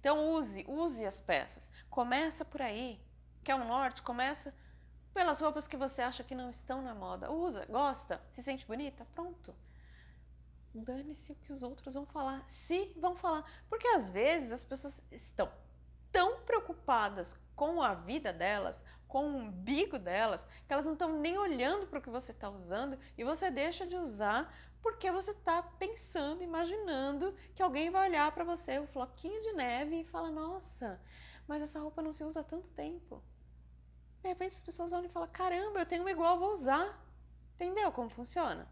Então use, use as peças. Começa por aí. Quer um norte? Começa pelas roupas que você acha que não estão na moda. Usa, gosta, se sente bonita? Pronto. Dane-se o que os outros vão falar. Se vão falar. Porque às vezes as pessoas estão tão preocupadas com a vida delas, com o umbigo delas, que elas não estão nem olhando para o que você está usando e você deixa de usar porque você está pensando, imaginando que alguém vai olhar para você, o floquinho de neve, e fala: Nossa, mas essa roupa não se usa há tanto tempo. De repente as pessoas olham e falam: Caramba, eu tenho uma igual, vou usar. Entendeu como funciona?